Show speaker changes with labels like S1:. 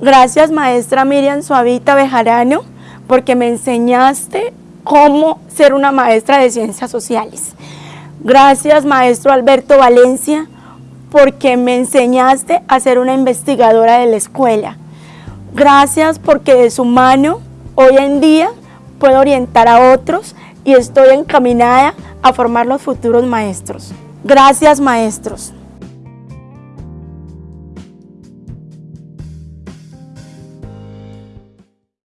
S1: Gracias maestra Miriam Suavita Bejarano porque me enseñaste cómo ser una maestra de ciencias sociales. Gracias maestro Alberto Valencia porque me enseñaste a ser una investigadora de la escuela. Gracias porque de su mano hoy en día puedo orientar a otros y estoy encaminada a formar los futuros maestros. Gracias maestros.